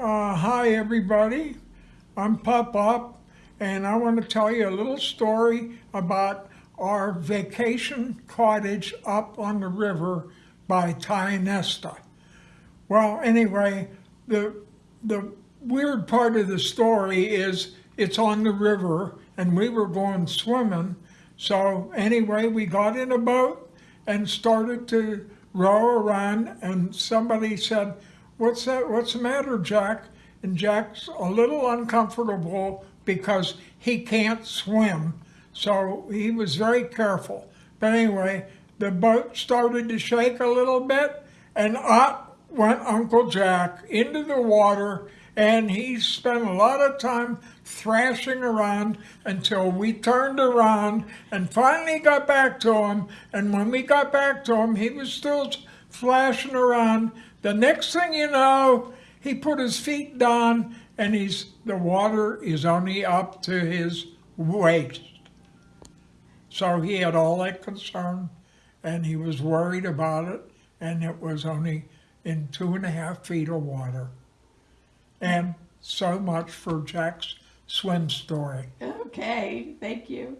Uh, hi, everybody. I'm Pop Up, and I want to tell you a little story about our vacation cottage up on the river by Nesta. Well, anyway, the the weird part of the story is it's on the river, and we were going swimming. So anyway, we got in a boat and started to row around, and somebody said, "What's that? What's the matter, Jack?" And Jack's a little uncomfortable because he can't swim, so he was very careful. But anyway, the boat started to shake a little bit, and up went Uncle Jack into the water, and he spent a lot of time thrashing around until we turned around and finally got back to him. And when we got back to him, he was still flashing around. The next thing you know, he put his feet down and he's the water is only up to his waist. So he had all that concern and he was worried about it and it was only in two and a half feet of water. And so much for Jack's swim story. Okay, thank you.